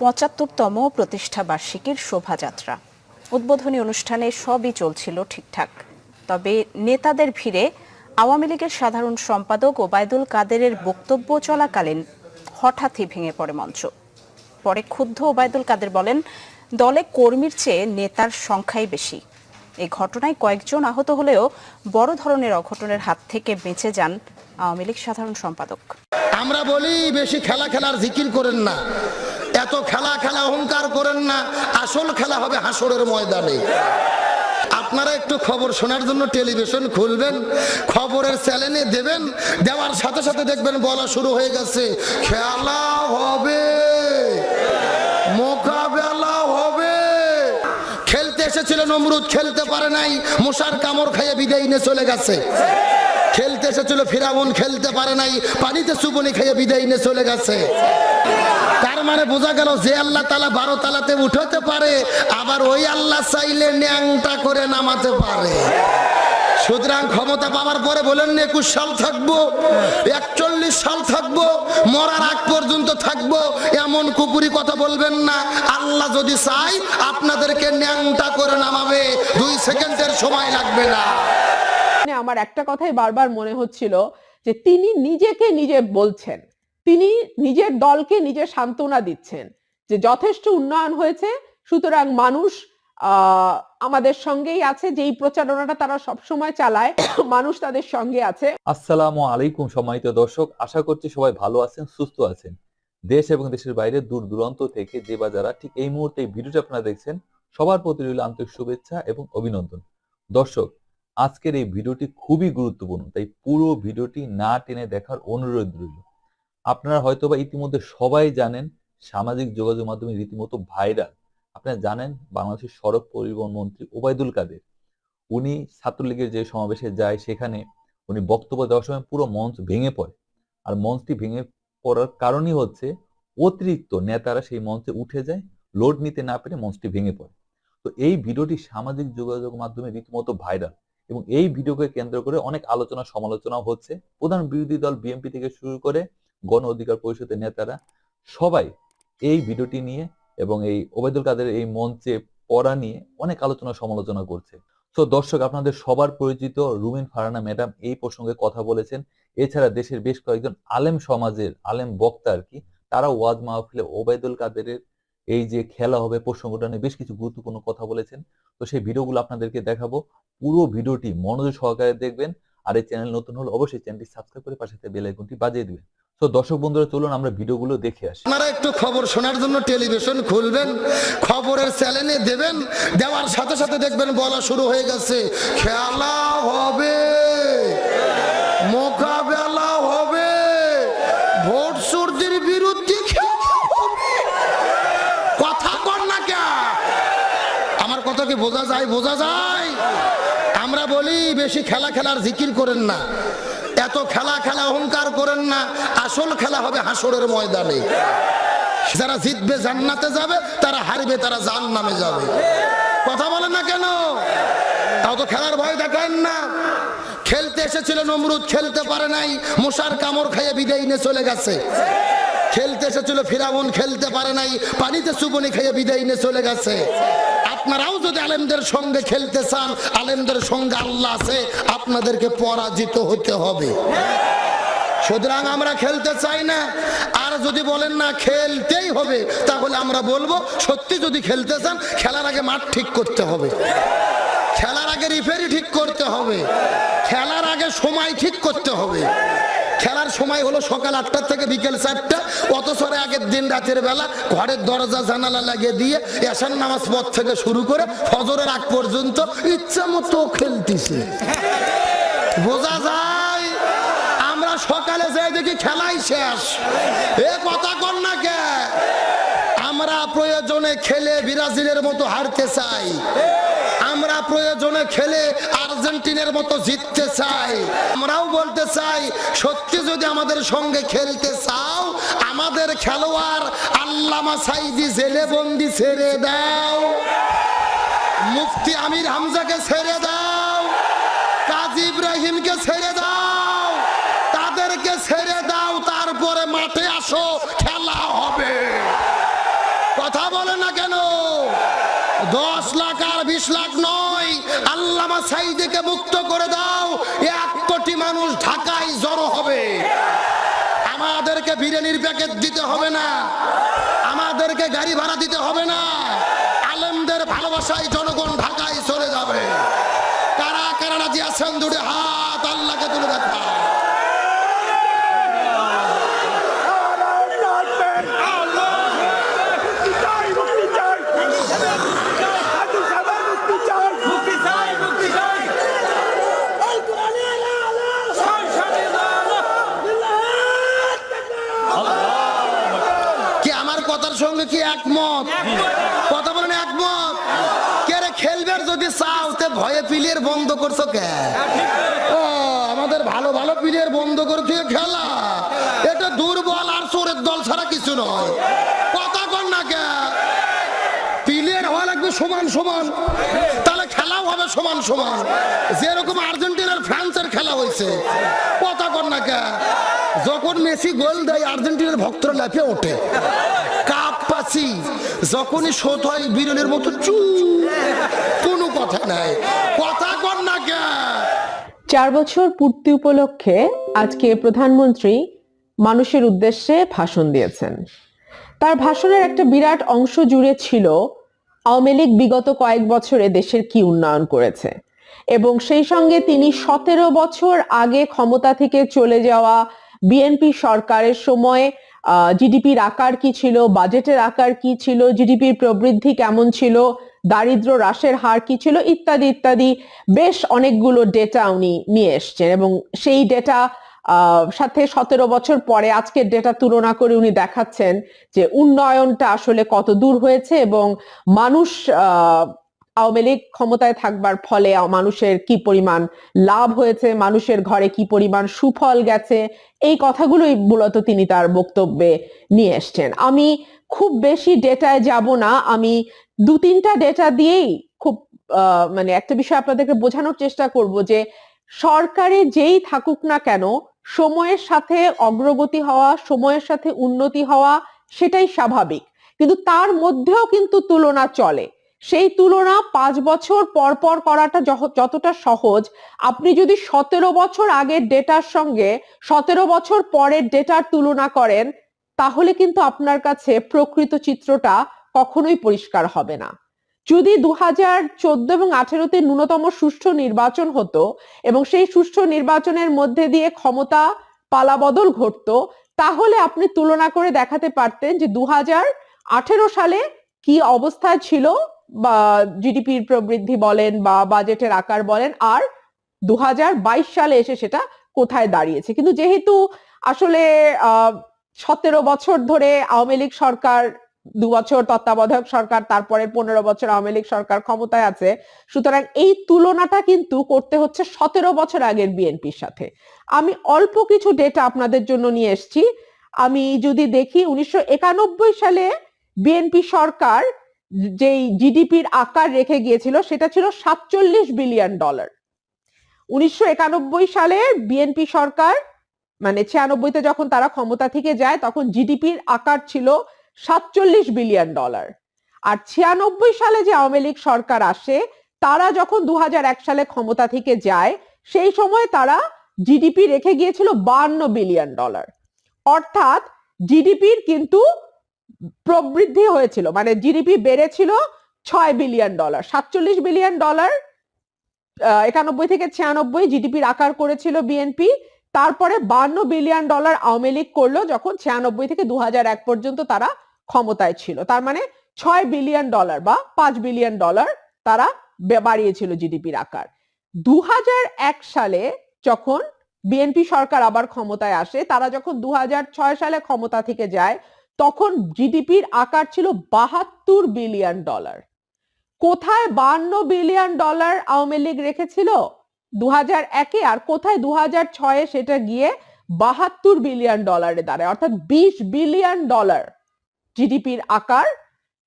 পঁচাত্তরতম প্রতিষ্ঠা বার্ষিকীর শোভাযাত্রা। উদ্বোধনী অনুষ্ঠানে সবই চলছিল ঠিকঠাক। তবে নেতাদের ভিড়ে আওয়ামী লীগের সাধারণ সম্পাদক ওবায়দুল কাদেরের বক্তব্য চলাকালীন হঠাৎই ভেঙে পড়ে মঞ্চ। পরে ক্ষুব্ধ ওবায়দুল কাদের বলেন, দলে কর্মীর চেয়ে নেতার সংখ্যাই বেশি। এই ঘটনায় কয়েকজন আহত হলেও বড় ধরনের অঘটনের হাত থেকে বেঁচে যান আওয়ামী লীগ সাধারণ সম্পাদক। আমরা বলি, বেশি খেলা খেলার জিকির করেন না। এত খেলা খেলা অহংকার করেন না, আসল খেলা হবে হাসরের ময়দানে। আপনারা একটু খবর শোনার জন্য টেলিভিশন খুলবেন, খবরের চ্যানেলে দেবেন, দেওয়ার সাথে সাথে দেখবেন বলা শুরু হয়ে গেছে। খেলা হবে, মোকাবেলা হবে। খেলতে এসেছিল নমরুদ, খেলতে পারে নাই, মশার কামড় খাইয়ে বিদায় নিয়ে চলে গেছে। খেলতে এসেছিল ফিরাবন খেলতে পারে নাই, পানিতে চুবনি খেয়ে বিদায় নিয়ে চলে গেছে। তার মানে বোঝা গেল যে আল্লাহ তালা বারো তালাতে উঠাতে পারে, আবার ওই আল্লাহ চাইলে ন্যাংটা করে নামাতে পারে। সুতরাং ক্ষমতা পাওয়ার পরে বলেন, একুশ সাল থাকব, একচল্লিশ সাল থাকব, মরার আগ পর্যন্ত থাকব, এমন কুকুরি কথা বলবেন না। আল্লাহ যদি চাই আপনাদেরকে ন্যাংটা করে নামাবে, দুই সেকেন্ডের সময় লাগবে না। মানে আমার একটা কথাই বারবার মনে হচ্ছিল যে তিনি নিজেকে নিজে বলছেন। তিনি নিজের দলকে নিজে সান্ত্বনা দিচ্ছেন যে যথেষ্ট উন্নয়ন হয়েছে, সুতরাং মানুষ আমাদের সঙ্গেই আছে, যেই প্রচারণাটা তারা সবসময় চালায়, মানুষ তাদের সঙ্গে আছে। আসসালামু আলাইকুম সম্মানিত দর্শক, আশা করছি সবাই ভালো আছেন, সুস্থ আছেন। দেশ এবং দেশের বাইরে দূর দূরান্ত থেকে যে বা যারা ঠিক এই মুহূর্তে ভিডিওটি আপনারা দেখছেন, সবার প্রতি রইল আন্তরিক শুভেচ্ছা এবং অভিনন্দন। দর্শক আজকের এই ভিডিওটি খুবই গুরুত্বপূর্ণ, তাই পুরো ভিডিওটি না টেনে দেখার অনুরোধ রইল। আপনারা হয়তোবা ইতিমধ্যে সবাই জানেন, সামাজিক যোগাযোগ মাধ্যমে রীতিমতো ভাইরাল। আপনারা জানেন, বাংলাদেশের সড়ক পরিবহন মন্ত্রী ওবায়দুল কাদের। উনি ছাত্রলীগের যে সমাবেশে যায়, সেখানে উনি বক্তব্য দেওয়ার সময় পুরো মঞ্চ ভেঙে পড়ে। আর মঞ্চটি ভেঙে পড়ার কারণই হচ্ছে, অতিরিক্ত নেতারা সেই মঞ্চে উঠে যায়, লোড নিতে না পেরে মঞ্চটি ভেঙে পড়ে। তো এই ভিডিওটি সামাজিক যোগাযোগ মাধ্যমে রীতিমতো ভাইরাল। এবং এই ভিডিওকে কেন্দ্র করে অনেক আলোচনা সমালোচনা হচ্ছে। প্রধান বিরোধী দল বিএনপি থেকে শুরু করে গণ অধিকার পরিষদের নেতারা সবাই এই ভিডিওটি নিয়ে এবং এই ওবায়দুল কাদের এই মঞ্চে পড়া নিয়ে অনেক আলোচনা সমালোচনা করছে। তো দর্শক, আপনাদের সবার পরিচিত রুমিন ফারানা ম্যাডাম এই প্রসঙ্গে কথা বলেছেন। এছাড়া দেশের বেশ কয়েকজন আলেম সমাজের, আলেম বক্তা আর কি তারা ওয়াজ মাহফিলে ওবায়দুল কাদেরের এই যে খেলা হবে প্রসঙ্গটা নিয়ে বেশ কিছু গুরুত্বপূর্ণ কথা বলেছেন। তো সেই ভিডিওগুলো আপনাদেরকে দেখাবো। পুরো ভিডিওটি মনোযোগ সহকারে দেখবেন। আর এই চ্যানেল নতুন হলে অবশ্যই চ্যানেলটি সাবস্ক্রাইব করে পাশে বেল আইকনটি বাজিয়ে দিবেন। তো দর্শক বন্ধুরা, চলুন আমরা ভিডিওগুলো দেখে আসি। আপনারা একটু খবর শোনার জন্য টেলিভিশন খুলবেন, খবরের চ্যানেলে দেবেন, দেওয়ার সাথে সাথে দেখবেন বলা শুরু হয়ে গেছে। খেলা হবে। বোঝা যায় বোঝা যায়। আমরা বলি, বেশি খেলা খেলার জিকির করেন না। এত খেলা খেলা অহংকার করেন না। আসল খেলা হবে হাসরের ময়দানে। যারা জিতবে জান্নাতে যাবে, তারা হারবে, তারা জান নামে যাবে। কথা বলেন না কেন? তাও তো খেলার ভয় দেখান না। খেলতে এসেছিল নমরুদ, খেলতে পারে নাই। মশার কামড় খাইয়ে বিদায় নিয়ে চলে গেছে। খেলতে এসেছিল ফিরাবন খেলতে পারে নাই। পানিতে চুবনি খাইয়ে বিদায় নিয়ে চলে গেছে। আপনারাও যদি আলেমদের সঙ্গে খেলতে চান, আলেমদের সঙ্গে আল্লাহ আছে, আপনাদেরকে পরাজিত হতে হবে। সুতরাং আমরা খেলতে চাই না। আর যদি বলেন না, খেলতেই হবে, তাহলে আমরা বলব, সত্যি যদি খেলতে চান, খেলার আগে মাঠ ঠিক করতে হবে। খেলার আগে রিফেরি ঠিক করতে হবে। খেলার আগে সময় ঠিক করতে হবে। খেলার সময় হলো সকাল আটটা থেকে বিকেল চারটা, অথচ আগের দিন রাতের বেলা ঘরের দরজা, জানালা লাগিয়ে দিয়ে এসান নামাজ পথ থেকে শুরু করে ফজরের আগ পর্যন্ত ইচ্ছা মতো খেলতেছে। বোঝা যায়? আমরা সকালে যাই দেখি খেলাই শেষ। এ কথা কর না কে? আমরা প্রয়োজনে খেলে ব্রাজিলের মতো হারতে চাই। আমরা প্রয়োজনে খেলে আর্জেন্টিনের মতো জিততে চাই। আমরাও বলতে চাই, সত্যি যদি আমাদের সঙ্গে খেলতে চাও, আমাদের খেলোয়াড় আল্লামা সাইদি জেলে বন্দি ছেড়ে দাও। মুফতি আমির হামজাকে ছেড়ে দাও। কাজী ইব্রাহিমকে ছেড়ে দাও তাদেরকে ছেড়ে দাও তারপরে মাঠে আসো খেলা হবে কথা বলে না কেন দশ লাখ আর বিশ লাখ নয়। আল্লামা সাইদিকে মুক্ত করে দাও, এক কোটি মানুষ ঢাকায় জড়ো হবে। আমাদেরকে বিরিয়ানির প্যাকেট দিতে হবে না। আমাদেরকে গাড়ি ভাড়া দিতে হবে না। আলেমদের ভালোবাসায় জনগণ ঢাকায় চলে যাবে। কারা কারা রাজি আছেন, দুটো হাত আল্লাহকে তুলে দেখা কি আমার কথার সঙ্গে কি একমত? কথা বলেন একমত? কে রে খেলবার যদি চাও, তে ভয়ে প্লেয়ার বন্ধ করছ কে? আমাদের ভালো ভালো প্লেয়ার বন্ধ করে দিয়ে খেলা। এটা দুর্বল আর চোরের দল ছাড়া কিছু নয়। কথা কর না কে? প্লেয়ার হওয়া লাগবে সমান সমান। তাহলে খেলাও হবে সমান সমান। যেরকম আর্জেন্টিনার ফ্রান্সের খেলা হয়েছে। কর যখন মেসি গোল দেয়, আর্জেন্টিনার ভক্তরা লাফিয়ে ওঠে। কাপ পাচ্ছি যখনই শোধ হয় বিরলের মতো চু, কোনো কথা নাই। কথা কর না চার বছর পূর্তি উপলক্ষে আজকে প্রধানমন্ত্রী মানুষের উদ্দেশ্যে ভাষণ দিয়েছেন। তার ভাষণের একটা বিরাট অংশ জুড়ে ছিল আওয়ামী লীগ বিগত কয়েক বছরে দেশের কি উন্নয়ন করেছে। এবং সেই সঙ্গে তিনি সতেরো বছর আগে ক্ষমতা থেকে চলে যাওয়া বিএনপি সরকারের সময় জিডিপির আকার কি ছিল, বাজেটের আকার কি ছিল জিডিপির প্রবৃদ্ধি কেমন ছিল, দারিদ্র হ্রাসের হার কি ছিল, ইত্যাদি ইত্যাদি বেশ অনেকগুলো ডেটা উনি নিয়ে এসছেন এবং সেই ডেটা সাথে সতেরো বছর পরে আজকের ডেটা তুলনা করে উনি দেখাচ্ছেন যে উন্নয়নটা আসলে কত দূর হয়েছে এবং মানুষ আওয়ামী লীগ ক্ষমতায় থাকবার ফলে মানুষের কি পরিমাণ লাভ হয়েছে, মানুষের ঘরে কি পরিমাণ সুফল গেছে, এই কথাগুলোই মূলত তিনি তার বক্তব্যে নিয়ে এসছেন। আমি খুব বেশি ডেটায় যাব না, আমি দু তিনটা ডেটা দিয়েই খুব মানে একটা বিষয় আপনাদেরকে বোঝানোর চেষ্টা করব যে সরকারে যেই থাকুক না কেন, সময়ের সাথে অগ্রগতি হওয়া, সময়ের সাথে উন্নতি হওয়া, সেটাই স্বাভাবিক। কিন্তু তার মধ্যেও কিন্তু তুলনা চলে। সেই তুলনা পাঁচ বছর পর পর করাটা যতটা সহজ। আপনি যদি সতেরো বছর আগের ডেটার সঙ্গে সতেরো বছর পরের ডেটার তুলনা করেন, তাহলে কিন্তু আপনার কাছে প্রকৃত চিত্রটা কখনোই পরিষ্কার হবে না। যদি দু হাজার চোদ্দ এবং আঠেরোতে ন্যূনতম সুষ্ঠু নির্বাচন হতো এবং সেই সুষ্ঠু নির্বাচনের মধ্যে দিয়ে ক্ষমতা পালাবদল ঘটতো, তাহলে আপনি তুলনা করে দেখাতে পারতেন যে দু হাজার আঠেরো সালে কি অবস্থায় ছিল বা জিডিপির প্রবৃদ্ধি বলেন বা বাজেটের আকার বলেন, আর দু হাজার বাইশ সালে এসে সেটা কোথায় দাঁড়িয়েছে? কিন্তু যেহেতু আসলে সতেরো বছর ধরে আওয়ামী লীগ সরকার দু বছর তত্ত্বাবধায়ক সরকার, তারপরে পনেরো বছর আওয়ামী লীগ সরকার ক্ষমতায় আছে, সুতরাং এই তুলনাটা কিন্তু করতে হচ্ছে সতেরো বছর আগের বিএনপির সাথে। আমি অল্প কিছু ডেটা আপনাদের জন্য নিয়ে এসেছি। আমি যদি দেখি, উনিশশো একানব্বই সালে বিএনপি সরকার যেই জিডিপির আকার রেখে গিয়েছিল সেটা ছিল সাতচল্লিশ বিলিয়ন ডলার। উনিশশো একানব্বই সালে বিএনপি সরকার মানে ছিয়ানব্বইতে যখন তারা ক্ষমতা থেকে যায়, তখন জিডিপির আকার ছিল সাতচল্লিশ বিলিয়ন ডলার। আর ছিয়ানব্বই সালে যে আওয়ামী লীগ সরকার আসে, তারা যখন দু হাজার এক সালে ক্ষমতা থেকে যায়, সেই সময় তারা জিডিপি রেখে গিয়েছিল বান্ন বিলিয়ন ডলার। অর্থাৎ জিডিপির কিন্তু প্রবৃদ্ধি হয়েছিল মানে জিডিপি বেড়েছিল ছয় বিলিয়ন ডলার সাতচল্লিশ বিলিয়ন ডলার একানব্বই থেকে ছিয়ানব্বই জিডিপির আকার করেছিল বিএনপি তারপরে বান্ন বিলিয়ন ডলার আওয়ামী লীগ করল যখন ছিয়ানব্বই থেকে দু এক পর্যন্ত তারা ক্ষমতায় ছিল, তার মানে ছয় বিলিয়ন ডলার বা পাঁচ বিলিয়ন ডলার তারা বাড়িয়েছিল জিডিপির আকার। দু সালে যখন বিএনপি সরকার আবার ক্ষমতায় আসে, তারা যখন দু হাজার ছয় সালে ক্ষমতা থেকে যায় তখন জিডিপির আকার ছিল বাহাত্তর বিলিয়ন ডলার। কোথায় বান্ন বিলিয়ন ডলার আওয়ামী লীগ রেখেছিল? দু হাজার একে আর কোথায় দু হাজার ছয়ে সেটা গিয়ে বাহাত্তর বিলিয়ন ডলারে দাঁড়ায়? অর্থাৎ বিশ বিলিয়ন ডলার জিডিপির আকার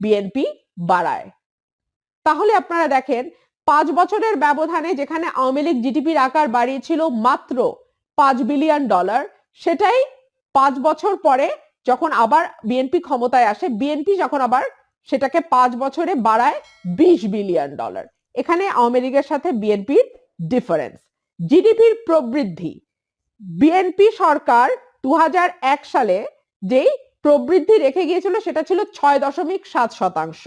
বিএনপি বাড়ায়। তাহলে আপনারা দেখেন, পাঁচ বছরের ব্যবধানে যেখানে আওয়ামী লীগ জিডিপির আকার বাড়িয়েছিল মাত্র পাঁচ বিলিয়ন ডলার, সেটাই পাঁচ বছর পরে যখন আবার বিএনপি ক্ষমতায় আসে বিএনপি যখন আবার সেটাকে পাঁচ বছরে বাড়ায় বিশ বিলিয়ন ডলার। এখানে আওয়ামী লীগের সাথে বিএনপির ডিফারেন্স জিডিপির প্রবৃদ্ধি। বিএনপি সরকার দু হাজার এক সালে যেই প্রবৃদ্ধি রেখে গিয়েছিল, সেটা ছিল ছয় দশমিক সাত শতাংশ।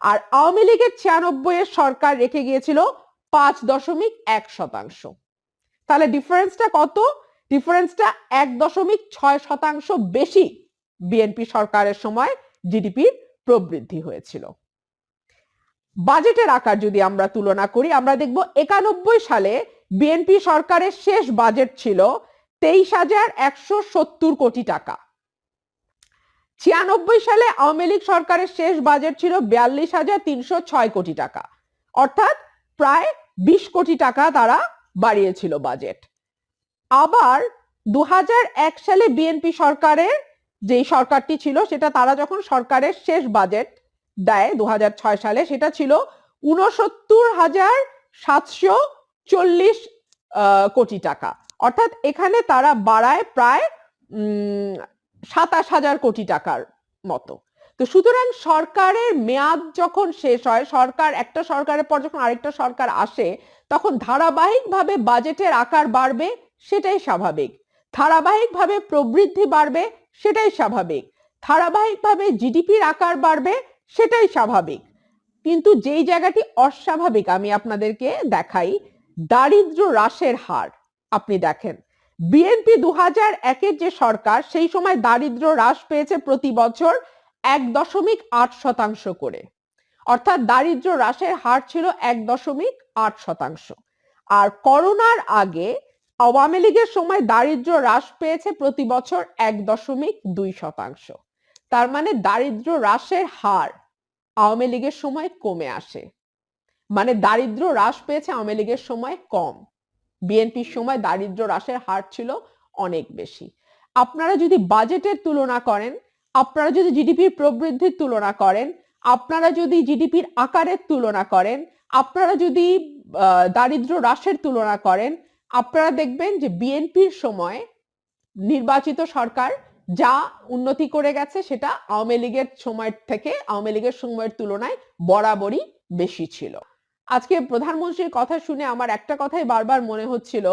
আর আওয়ামী লীগের ছিয়ানব্বই এর সরকার রেখে গিয়েছিল পাঁচ দশমিক এক শতাংশ। তাহলে ডিফারেন্সটা কত? ডিফারেন্সটা এক দশমিক ছয় শতাংশ বেশি। বিএনপি সরকারের সময় জিডিপির প্রবৃদ্ধি হয়েছিল। বাজেটের আকার যদি আমরা তুলনা করি, আমরা দেখব একানব্বই সালে বিএনপি সরকারের শেষ বাজেট ছিল তেইশ হাজার একশো সত্তর কোটি টাকা। ছিয়ানব্বই সালে আওয়ামী লীগ সরকারের শেষ বাজেট ছিল বিয়াল্লিশ হাজার তিনশো ছয় কোটি টাকা। অর্থাৎ প্রায় বিশ কোটি টাকা তারা বাড়িয়েছিল বাজেট। আবার দু সালে বিএনপি সরকারের যেই সরকারটি ছিল, সেটা তারা যখন সরকারের শেষ বাজেট দেয় দু হাজার ছয় সালে, সেটা ছিল উনসত্তর হাজার সাতশো চল্লিশ কোটি টাকা। অর্থাৎ এখানে তারা বাড়ায় প্রায় সাতাশ হাজার কোটি টাকার মতো। তো সুতরাং সরকারের মেয়াদ যখন শেষ হয়, সরকার, একটা সরকারের পর যখন আরেকটা সরকার আসে, তখন ধারাবাহিকভাবে বাজেটের আকার বাড়বে, সেটাই স্বাভাবিক। ধারাবাহিকভাবে প্রবৃদ্ধি বাড়বে সেটাই স্বাভাবিক। ধারাবাহিকভাবে জিডিপির আকার বাড়বে, সেটাই স্বাভাবিক। কিন্তু যেই জায়গাটি অস্বাভাবিক আমি আপনাদেরকে দেখাই, দারিদ্র হ্রাসের হার, আপনি দেখেন। বিএনপি দু হাজার একের যে সরকার, সেই সময় দারিদ্র হ্রাস পেয়েছে প্রতি বছর এক দশমিক আট শতাংশ করে। অর্থাৎ দারিদ্র হ্রাসের হার ছিল এক দশমিক আট শতাংশ। আর করোনার আগে আওয়ামী লীগের সময় দারিদ্র হ্রাস পেয়েছে প্রতি বছর এক দশমিক দুই শতাংশ। তার মানে দারিদ্র হ্রাসের হার আওয়ামী লীগের সময় কমে আসে। মানে দারিদ্র হ্রাস পেয়েছে আওয়ামী লীগের সময় কম। বিএনপির সময় দারিদ্র হ্রাসের হার ছিল অনেক বেশি। আপনারা যদি বাজেটের তুলনা করেন, আপনারা যদি জিডিপির প্রবৃদ্ধির তুলনা করেন, আপনারা যদি জিডিপির আকারের তুলনা করেন, আপনারা যদি দারিদ্র হ্রাসের তুলনা করেন আপনারা দেখবেন যে বিএনপির সময় নির্বাচিত সরকার যা উন্নতি করে গেছে সেটা আওয়ামী লীগের সময়ের থেকে আওয়ামী লীগের সময়ের তুলনায় বরাবরই বেশি ছিল। আজকে প্রধানমন্ত্রীর কথা শুনে আমার একটা কথাই বারবার মনে হচ্ছিল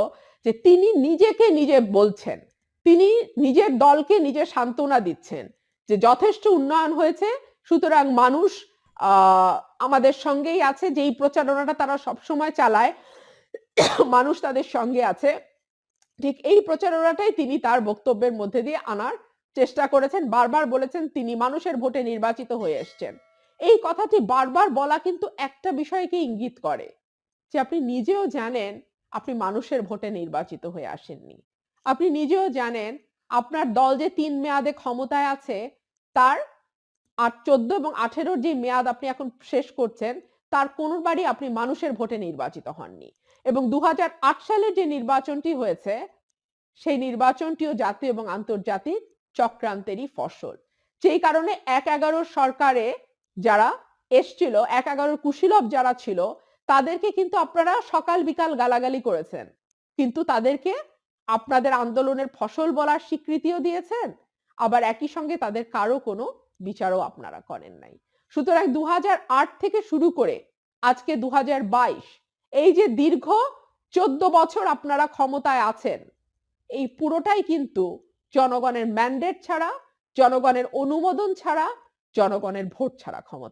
যে তিনি নিজেকে নিজে বলছেন, তিনি নিজের দলকে নিজে সান্ত্বনা দিচ্ছেন যে যথেষ্ট উন্নয়ন হয়েছে, সুতরাং মানুষ আমাদের সঙ্গেই আছে, যেই প্রচারণাটা তারা সবসময় চালায় মানুষ তাদের সঙ্গে আছে। ঠিক এই প্রচারণাটাই তিনি তার বক্তব্যের মধ্যে দিয়ে আনার চেষ্টা করেছেন। বারবার বলেছেন তিনি মানুষের ভোটে নির্বাচিত হয়ে এসছেন। এই কথাটি বারবার বলা কিন্তু একটা বিষয়কে ইঙ্গিত করে যে আপনি নিজেও জানেন আপনি মানুষের ভোটে নির্বাচিত হয়ে আসেননি। আপনি নিজেও জানেন আপনার দল যে তিন মেয়াদে ক্ষমতায় আছে, তার আট, চোদ্দ এবং আঠেরোর যে মেয়াদ আপনি এখন শেষ করছেন, তার কোনোবারই আপনি মানুষের ভোটে নির্বাচিত হননি। এবং দু সালের যে নির্বাচনটি হয়েছে, সেই নির্বাচনটিও জাতীয় এবং আন্তর্জাতিক চক্রান্তেরই ফসল। যেই কারণে এক এগারোর সরকারে যারা এসছিল, এক এগারোর কুশীলভ যারা ছিল, তাদেরকে কিন্তু আপনারা সকাল বিকাল গালাগালি করেছেন। কিন্তু তাদেরকে আপনাদের আন্দোলনের ফসল বলার স্বীকৃতিও দিয়েছেন, আবার একই সঙ্গে তাদের কারও কোনো বিচারও আপনারা করেন নাই। সুতরাং দু হাজার আট থেকে শুরু করে আজকে দু হাজার বাইশ এই যে দীর্ঘ চোদ্দ বছর আপনারা ক্ষমতায় আছেন, এই পুরোটাই কিন্তু জনগণের ম্যান্ডেট ছাড়া, জনগণের অনুমোদন ছাড়া, জনগণের ভোট ছাড়া ক্ষমতা।